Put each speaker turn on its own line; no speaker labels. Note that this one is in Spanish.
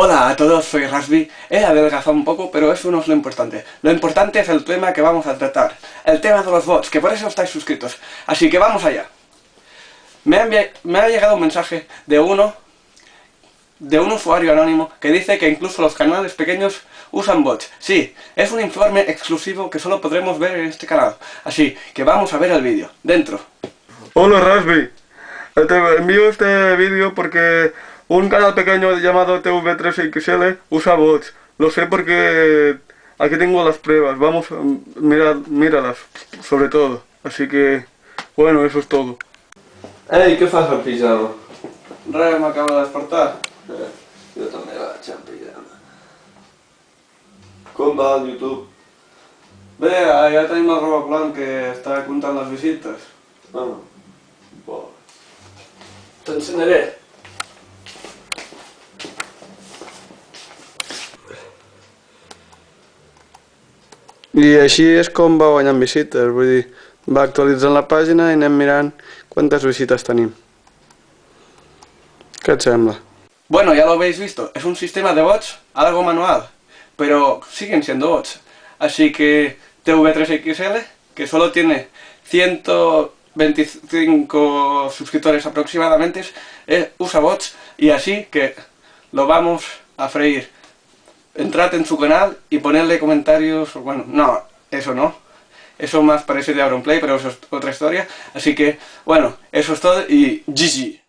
Hola a todos, soy Rasby. He adelgazado un poco, pero eso no es lo importante. Lo importante es el tema que vamos a tratar. El tema de los bots, que por eso estáis suscritos. Así que vamos allá. Me ha, llegado un mensaje de uno, de un usuario anónimo, que dice que incluso los canales pequeños usan bots. Sí, es un informe exclusivo que solo podremos ver en este canal. Así que vamos a ver el vídeo. Dentro.
Hola Rasby. Te envío este vídeo porque un canal pequeño llamado TV3XL usa bots. Lo sé porque aquí tengo las pruebas. Vamos, mira, míralas, sobre todo. Así que, bueno, eso es todo.
Ei, què fas al pijama?
Res, m'acabo de despertar.
Eh, jo també vaig en pijama. Com va el YouTube?
Bé, ja tenim el robot blanc que està comptant les visites.
Ah, bo. T'ensenyaré.
I així és com va guanyant visites, vull dir, va actualitzant la pàgina i anem mirant quantes visites tenim. ¿Qué et sembla?
Bueno, ya lo habéis visto, es un sistema de bots, algo manual, pero siguen siendo bots. Así que TV3XL, que solo tiene 125 suscriptores aproximadamente, eh, usa bots y así que lo vamos a freír entrad en su canal y ponerle comentarios, bueno, no, eso no, eso más parece de Auronplay, pero eso es otra historia, así que, bueno, eso es todo y GG.